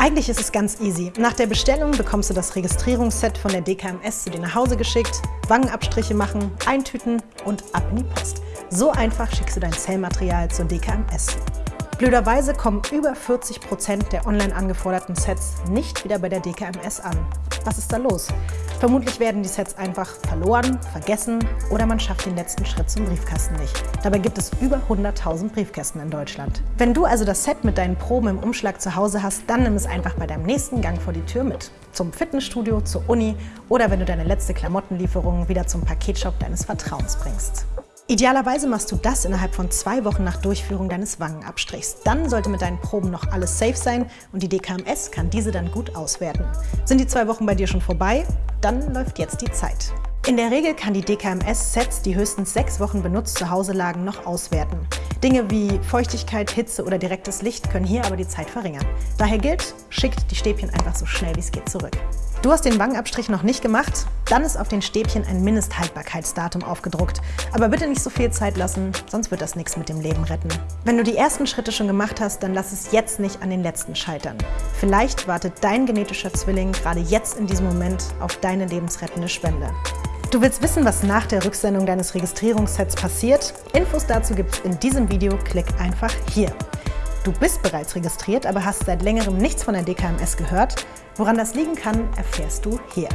Eigentlich ist es ganz easy. Nach der Bestellung bekommst du das Registrierungsset von der DKMS zu dir nach Hause geschickt, Wangenabstriche machen, eintüten und ab in die Post. So einfach schickst du dein Zellmaterial zur DKMS. Blöderweise kommen über 40 Prozent der online angeforderten Sets nicht wieder bei der DKMS an. Was ist da los? Vermutlich werden die Sets einfach verloren, vergessen oder man schafft den letzten Schritt zum Briefkasten nicht. Dabei gibt es über 100.000 Briefkästen in Deutschland. Wenn du also das Set mit deinen Proben im Umschlag zu Hause hast, dann nimm es einfach bei deinem nächsten Gang vor die Tür mit. Zum Fitnessstudio, zur Uni oder wenn du deine letzte Klamottenlieferung wieder zum Paketshop deines Vertrauens bringst. Idealerweise machst du das innerhalb von zwei Wochen nach Durchführung deines Wangenabstrichs. Dann sollte mit deinen Proben noch alles safe sein und die DKMS kann diese dann gut auswerten. Sind die zwei Wochen bei dir schon vorbei? Dann läuft jetzt die Zeit. In der Regel kann die DKMS Sets, die höchstens sechs Wochen benutzt zu Hause lagen, noch auswerten. Dinge wie Feuchtigkeit, Hitze oder direktes Licht können hier aber die Zeit verringern. Daher gilt, schickt die Stäbchen einfach so schnell wie es geht zurück. Du hast den Wangenabstrich noch nicht gemacht? Dann ist auf den Stäbchen ein Mindesthaltbarkeitsdatum aufgedruckt. Aber bitte nicht so viel Zeit lassen, sonst wird das nichts mit dem Leben retten. Wenn du die ersten Schritte schon gemacht hast, dann lass es jetzt nicht an den letzten scheitern. Vielleicht wartet dein genetischer Zwilling gerade jetzt in diesem Moment auf deine lebensrettende Spende. Du willst wissen, was nach der Rücksendung deines Registrierungssets passiert? Infos dazu gibt es in diesem Video, klick einfach hier. Du bist bereits registriert, aber hast seit längerem nichts von der DKMS gehört? Woran das liegen kann, erfährst du hier.